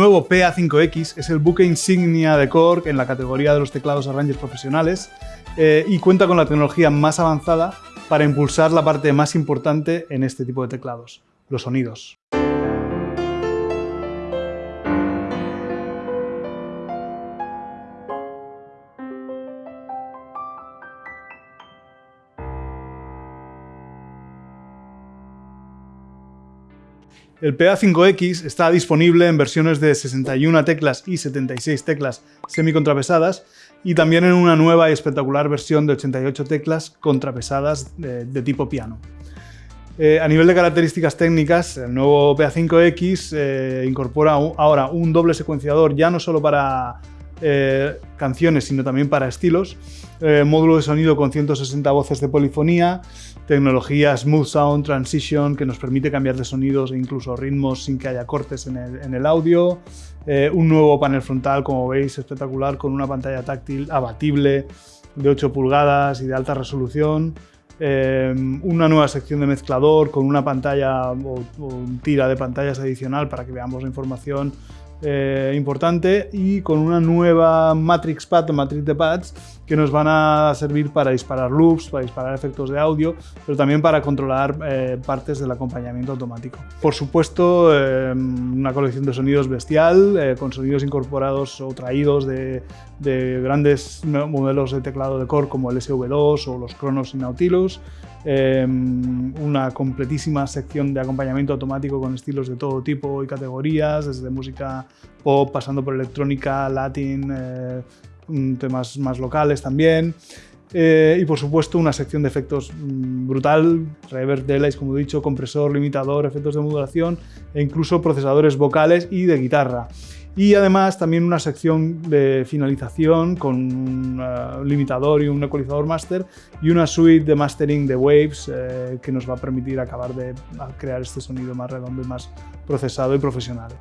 Nuevo PA5X es el buque insignia de Korg en la categoría de los teclados Arranger profesionales eh, y cuenta con la tecnología más avanzada para impulsar la parte más importante en este tipo de teclados, los sonidos. El PA5X está disponible en versiones de 61 teclas y 76 teclas semicontrapesadas y también en una nueva y espectacular versión de 88 teclas contrapesadas de, tipo piano. Eh, a nivel de características técnicas, el nuevo PA5X eh, incorpora ahora un doble secuenciador ya no solo para eh, canciones, sino también para estilos, módulo de sonido con 160 voces de polifonía, tecnología Smooth Sound Transition que nos permite cambiar de sonidos e incluso ritmos sin que haya cortes en el, audio, eh, un nuevo panel frontal, como veis, espectacular, con una pantalla táctil abatible de 8 pulgadas y de alta resolución, eh, una nueva sección de mezclador con una pantalla o, o tira de pantallas adicional para que veamos la información eh, importante y con una nueva Matrix Pad o Matrix de Pads que nos van a servir para disparar loops, para disparar efectos de audio, pero también para controlar eh, partes del acompañamiento automático. Por supuesto, eh, una colección de sonidos bestial, con sonidos incorporados o traídos de, de, grandes modelos de teclado de core como el SV2 o los Kronos y Nautilus, Em, una completísima sección de acompañamiento automático con estilos de todo tipo y categorías, desde música pop, pasando por electrónica, latín, eh, temas más locales también. Eh, y por supuesto una sección de efectos mm, brutal, reverb, delays, como he dicho, compresor, limitador, efectos de modulación e incluso procesadores vocales y de guitarra. Y además también una sección de finalización con un uh, limitador y un ecualizador master y una suite de mastering de waves eh, que nos va a permitir acabar de crear este sonido más redondo y más procesado y profesional.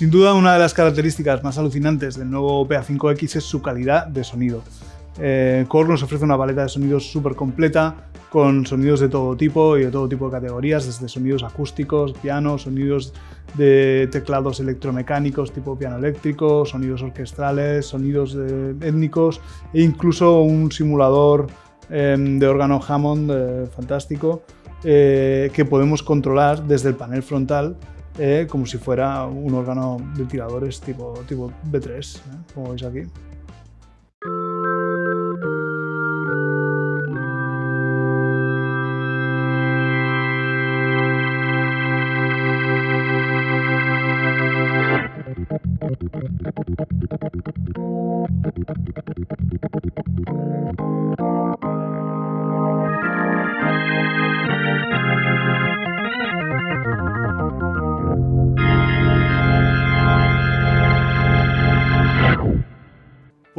Sin duda, una de las características más alucinantes del nuevo PA5X es su calidad de sonido. Eh, Korg nos ofrece una paleta de sonidos súper completa, con sonidos de todo tipo y de todo tipo de categorías, desde sonidos acústicos, piano, sonidos de teclados electromecánicos tipo piano eléctrico, sonidos orquestrales, sonidos étnicos e incluso un simulador em, de órgano Hammond eh, fantástico eh, que podemos controlar desde el panel frontal eh, como si fuera un órgano de tiradores tipo, tipo B3, ¿eh? como veis aquí.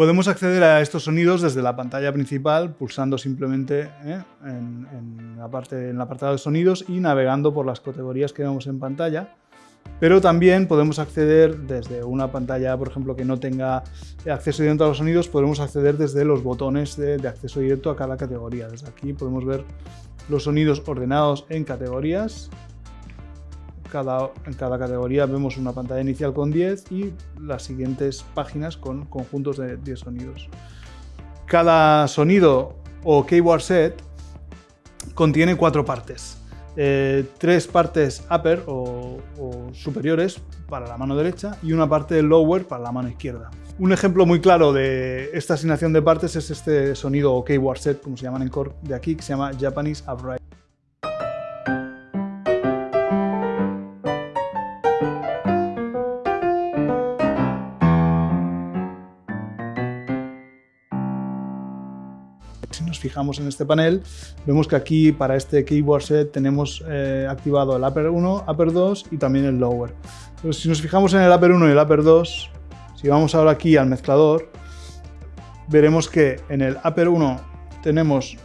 Podemos acceder a estos sonidos desde la pantalla principal, pulsando simplemente ¿eh? en, la parte, en el apartado de sonidos y navegando por las categorías que vemos en pantalla. Pero también podemos acceder desde una pantalla, por ejemplo, que no tenga acceso directo a los sonidos, podemos acceder desde los botones de, de acceso directo a cada categoría. Desde aquí podemos ver los sonidos ordenados en categorías en cada categoría vemos una pantalla inicial con 10 y las siguientes páginas con conjuntos de 10 sonidos. Cada sonido o keyboard set contiene cuatro partes. Eh, tres partes upper o, superiores para la mano derecha y una parte lower para la mano izquierda. Un ejemplo muy claro de esta asignación de partes es este sonido o keyboard set, como se llaman en core de aquí, que se llama Japanese Upright. Fijamos en este panel, vemos que aquí para este keyboard set tenemos eh, activado el upper 1, upper 2 y también el lower. si nos fijamos en el upper 1 y el upper 2, si vamos ahora aquí al mezclador, veremos que en el upper 1 tenemos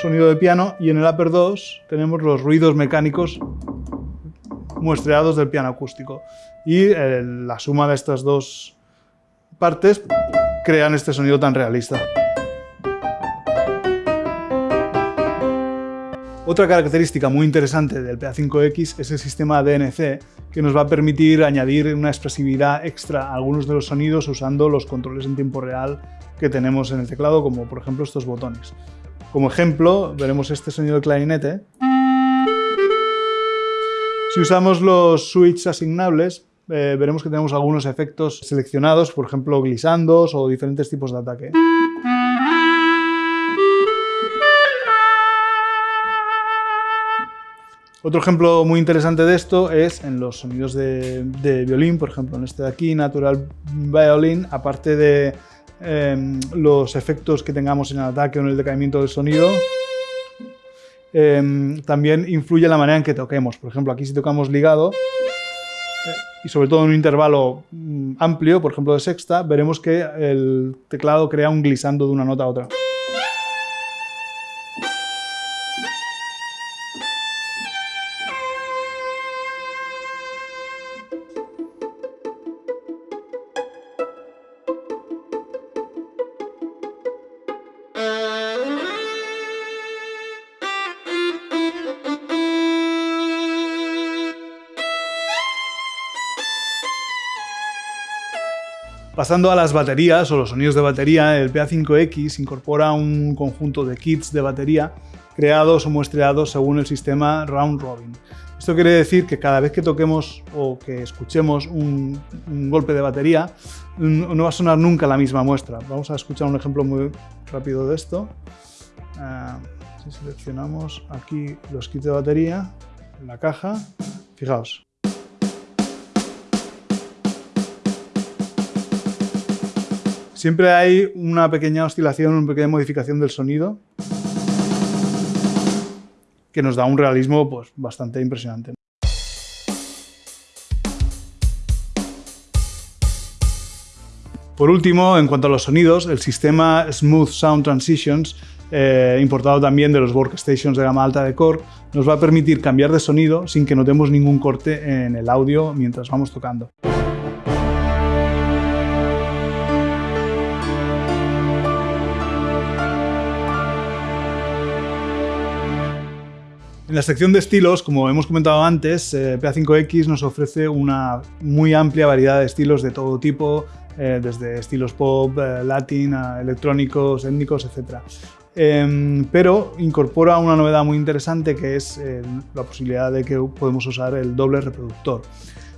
sonido de piano y en el Upper 2 tenemos los ruidos mecánicos muestreados del piano acústico. Y eh, la suma de estas dos partes crean este sonido tan realista. Otra característica muy interesante del PA5X es el sistema DNC, que nos va a permitir añadir una expresividad extra a algunos de los sonidos usando los controles en tiempo real que tenemos en el teclado, como por ejemplo estos botones. Como ejemplo, veremos este sonido de clarinete. Si usamos los switches asignables, eh, veremos que tenemos algunos efectos seleccionados, por ejemplo, glissandos o diferentes tipos de ataque. Otro ejemplo muy interesante de esto es en los sonidos de, violín, por ejemplo en este de aquí, Natural Violin, aparte de em, los efectos que tengamos en el ataque o en el decaimiento del sonido, em, también influye la manera en que toquemos. Por ejemplo, aquí si tocamos ligado, eh, y sobre todo en un intervalo mm, amplio, por ejemplo de sexta, veremos que el teclado crea un glissando de una nota a otra. Pasando a las baterías o los sonidos de batería, el PA5X incorpora un conjunto de kits de batería creados o muestreados según el sistema Round Robin. Esto quiere decir que cada vez que toquemos o que escuchemos un, golpe de batería, no va a sonar nunca la misma muestra. Vamos a escuchar un ejemplo muy rápido de esto. Ah, si seleccionamos aquí los kits de batería, en la caja, fijaos. Siempre hay una pequeña oscilación, una pequeña modificación del sonido que nos da un realismo pues, bastante impresionante. Por último, en cuanto a los sonidos, el sistema Smooth Sound Transitions, eh, importado también de los workstations de gama alta de Core, nos va a permitir cambiar de sonido sin que notemos ningún corte en el audio mientras vamos tocando. En la sección de estilos, como hemos comentado antes, eh, PA5X nos ofrece una muy amplia variedad de estilos de todo tipo, eh, desde estilos pop, eh, latin, electrónicos, étnicos, etc. Em, pero incorpora una novedad muy interesante que es la posibilidad de que podemos usar el doble reproductor.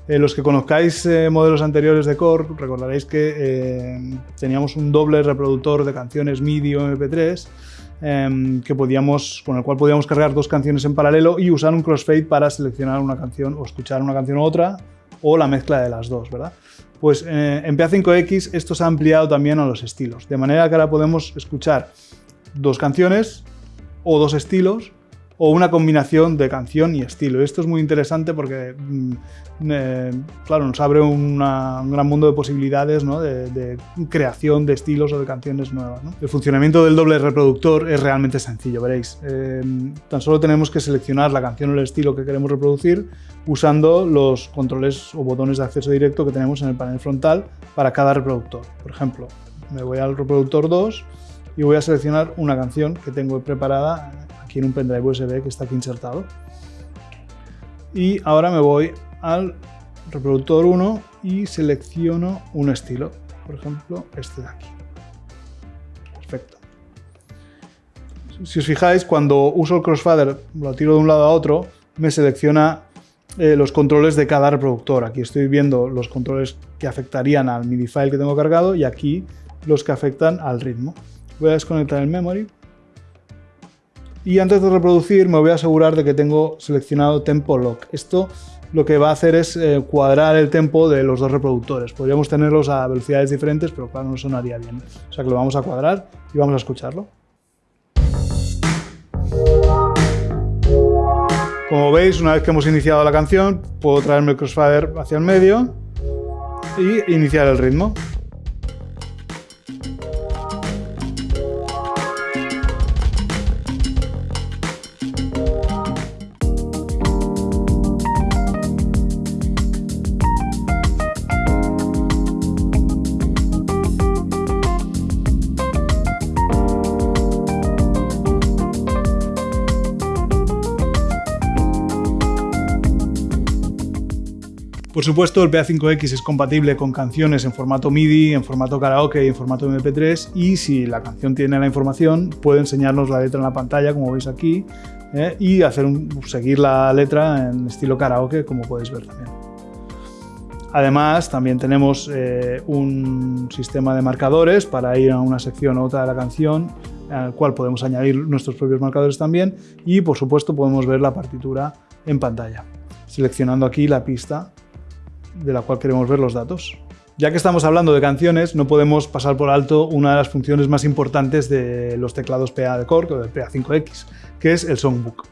los que conozcáis modelos anteriores de Core, recordaréis que teníamos un doble reproductor de canciones MIDI o MP3 Em, que podíamos, con el cual podíamos cargar dos canciones en paralelo y usar un crossfade para seleccionar una canción o escuchar una canción u otra o la mezcla de las dos, ¿verdad? Pues eh, en PA5X esto se ha ampliado también a los estilos, de manera que ahora podemos escuchar dos canciones o dos estilos o una combinación de canción y estilo. Esto es muy interesante porque, mm, eh, claro, nos abre un gran mundo de posibilidades de, creación de estilos o de canciones nuevas. El funcionamiento del doble reproductor es realmente sencillo, veréis. Eh, tan solo tenemos que seleccionar la canción o el estilo que queremos reproducir usando los controles o botones de acceso directo que tenemos en el panel frontal para cada reproductor. Por ejemplo, me voy al reproductor 2 y voy a seleccionar una canción que tengo preparada aquí en un pendrive USB que está aquí insertado. Y ahora me voy al reproductor 1 y selecciono un estilo, por ejemplo este de aquí. Perfecto. Si os fijáis, cuando uso el crossfader, lo tiro de un lado a otro, me selecciona eh, los controles de cada reproductor. Aquí estoy viendo los controles que afectarían al MIDI file que tengo cargado y aquí los que afectan al ritmo. Voy a desconectar el memory y antes de reproducir me voy a asegurar de que tengo seleccionado Tempo Lock. Esto lo que va a hacer es eh, cuadrar el tempo de los dos reproductores. Podríamos tenerlos a velocidades diferentes, pero claro, no sonaría bien. O sea que lo vamos a cuadrar y vamos a escucharlo. Como veis, una vez que hemos iniciado la canción, puedo traerme el crossfader hacia el medio y iniciar el ritmo. Por supuesto, el PA5X es compatible con canciones en formato MIDI, en formato karaoke y en formato MP3 y si la canción tiene la información puede enseñarnos la letra en la pantalla, como veis aquí, ¿eh? y hacer seguir la letra en estilo karaoke, como podéis ver también. Además, también tenemos eh, un sistema de marcadores para ir a una sección u otra de la canción, al cual podemos añadir nuestros propios marcadores también, y por supuesto podemos ver la partitura en pantalla, seleccionando aquí la pista de la cual queremos ver los datos. Ya que estamos hablando de canciones, no podemos pasar por alto una de las funciones más importantes de los teclados PA de Korg o del PA5X, que es el Songbook.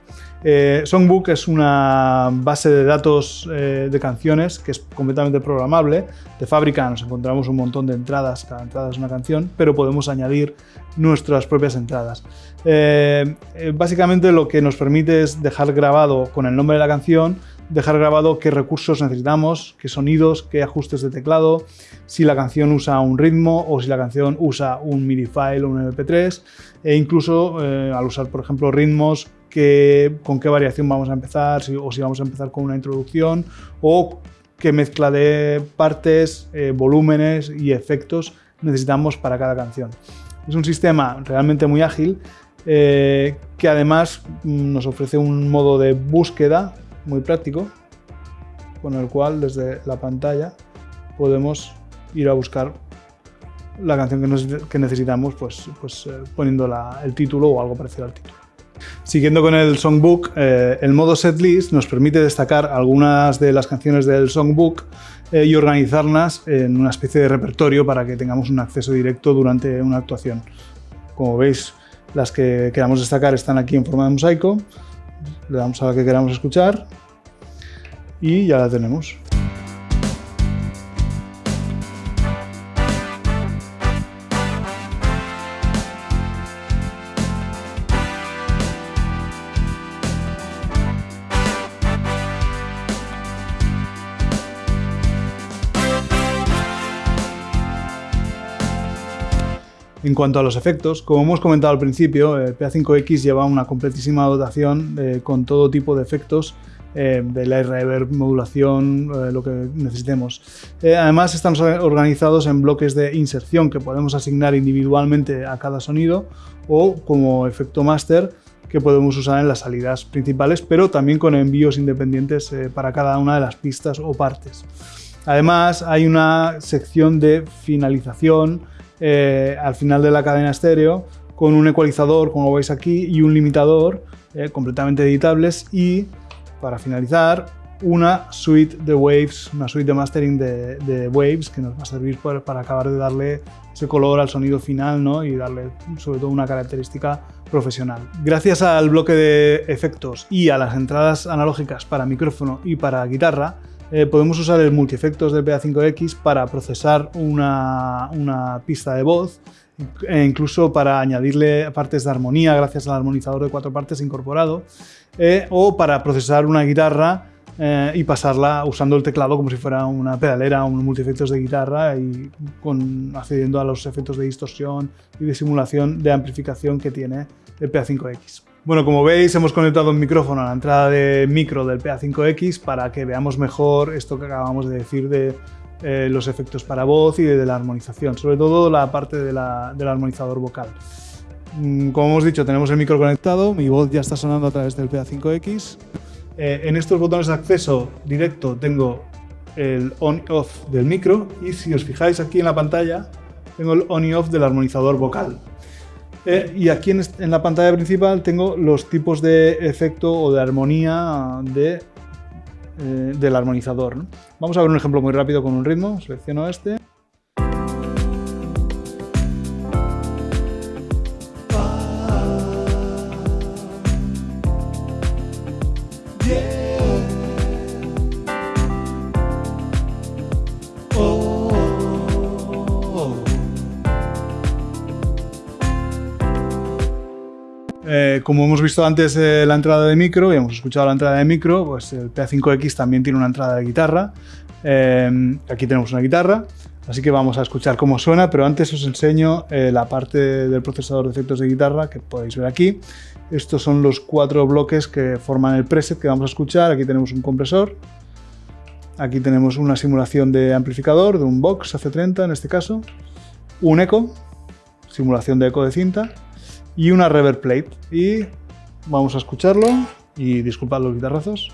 Eh, Songbook es una base de datos eh, de canciones que es completamente programable. De fábrica nos encontramos un montón de entradas, cada entrada es una canción, pero podemos añadir nuestras propias entradas. Eh, básicamente lo que nos permite es dejar grabado con el nombre de la canción dejar grabado qué recursos necesitamos, qué sonidos, qué ajustes de teclado, si la canción usa un ritmo o si la canción usa un MIDI file o un MP3 e incluso eh, al usar por ejemplo ritmos con qué variación vamos a empezar o si vamos a empezar con una introducción o qué mezcla de partes, eh, volúmenes y efectos necesitamos para cada canción. Es un sistema realmente muy ágil eh, que además mm, nos ofrece un modo de búsqueda muy práctico, con el cual desde la pantalla podemos ir a buscar la canción que, necesitamos pues, pues eh, poniendo el título o algo parecido al título. Siguiendo con el Songbook, eh, el modo Setlist nos permite destacar algunas de las canciones del Songbook eh, y organizarlas en una especie de repertorio para que tengamos un acceso directo durante una actuación. Como veis, las que queramos destacar están aquí en forma de mosaico le damos a la que queramos escuchar y ya la tenemos. En cuanto a los efectos, como hemos comentado al principio, el PA5X lleva una completísima dotación eh, con todo tipo de efectos eh, de la reverb, modulación, eh, lo que necesitemos. además están organizados en bloques de inserción que podemos asignar individualmente a cada sonido o como efecto master que podemos usar en las salidas principales, pero también con envíos independientes para cada una de las pistas o partes. Además hay una sección de finalización eh, al final de la cadena estéreo con un ecualizador, como veis aquí, y un limitador eh, completamente editables y, para finalizar, una suite de waves, una suite de mastering de, waves que nos va a servir para, acabar de darle ese color al sonido final ¿no? y darle sobre todo una característica profesional. Gracias al bloque de efectos y a las entradas analógicas para micrófono y para guitarra, eh, podemos usar el multiefectos del PA5X para procesar una, pista de voz e incluso para añadirle partes de armonía gracias al armonizador de cuatro partes incorporado eh, o para procesar una guitarra eh, y pasarla usando el teclado como si fuera una pedalera o un multiefectos de guitarra y con, accediendo a los efectos de distorsión y de simulación de amplificación que tiene el PA5X. Bueno, como veis hemos conectado un micrófono a la entrada de micro del PA5X para que veamos mejor esto que acabamos de decir de eh, los efectos para voz y de, la armonización, sobre todo la parte del armonizador vocal. Mm, como hemos dicho, tenemos el micro conectado, mi voz ya está sonando a través del PA5X. Eh, en estos botones de acceso directo tengo el on y off del micro y si os fijáis aquí en la pantalla tengo el on y off del armonizador vocal. Eh, y aquí en, la pantalla principal tengo los tipos de efecto o de armonía eh, del armonizador. Vamos a ver un ejemplo muy rápido con un ritmo. Selecciono este. Eh, como hemos visto antes eh, la entrada de micro y hemos escuchado la entrada de micro, pues el PA5X también tiene una entrada de guitarra. Eh, aquí tenemos una guitarra, así que vamos a escuchar cómo suena, pero antes os enseño la parte del procesador de efectos de guitarra que podéis ver aquí. Estos son los cuatro bloques que forman el preset que vamos a escuchar. Aquí tenemos un compresor, Aquí tenemos una simulación de amplificador, de un box AC30 en este caso, un eco, simulación de eco de cinta, y una reverb plate. Y vamos a escucharlo, y disculpad los guitarrazos.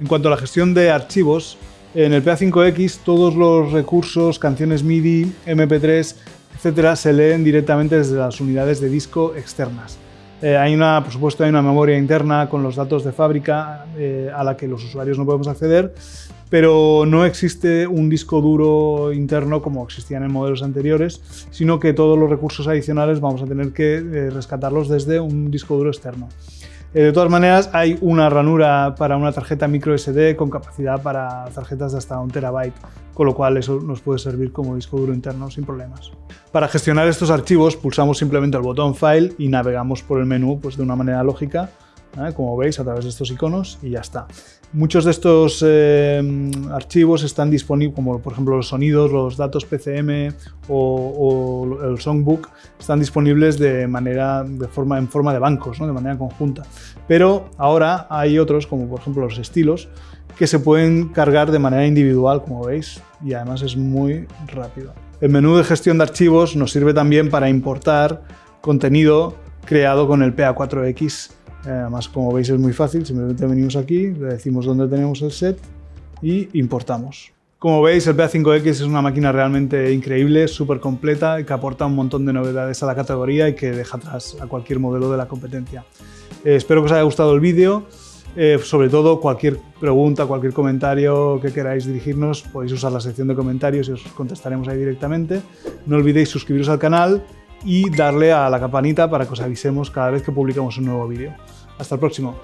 En cuanto a la gestión de archivos, en el PA5X todos los recursos, canciones MIDI, MP3, etcétera, se leen directamente desde las unidades de disco externas. Eh, hay una, por supuesto, hay una memoria interna con los datos de fábrica eh, a la que los usuarios no podemos acceder, pero no existe un disco duro interno como existían en modelos anteriores, sino que todos los recursos adicionales vamos a tener que eh, rescatarlos desde un disco duro externo. Eh, de todas maneras, hay una ranura para una tarjeta micro SD con capacidad para tarjetas de hasta un terabyte, con lo cual eso nos puede servir como disco duro interno sin problemas. Para gestionar estos archivos pulsamos simplemente el botón File y navegamos por el menú pues, de una manera lógica ¿eh? como veis a través de estos iconos y ya está. Muchos de estos eh, archivos están disponibles, como por ejemplo los sonidos, los datos PCM o, el songbook, están disponibles de manera, de forma, en forma de bancos, de manera conjunta. Pero ahora hay otros, como por ejemplo los estilos, que se pueden cargar de manera individual, como veis, y además es muy rápido. El menú de gestión de archivos nos sirve también para importar contenido creado con el PA4X eh, además, como veis es muy fácil, simplemente venimos aquí, le decimos dónde tenemos el set y importamos. Como veis, el PA5X es una máquina realmente increíble, súper completa que aporta un montón de novedades a la categoría y que deja atrás a cualquier modelo de la competencia. Eh, espero que os haya gustado el vídeo. Eh, sobre todo, cualquier pregunta, cualquier comentario que queráis dirigirnos, podéis usar la sección de comentarios y os contestaremos ahí directamente. No olvidéis suscribiros al canal y darle a la campanita para que os avisemos cada vez que publicamos un nuevo vídeo. Hasta el próximo.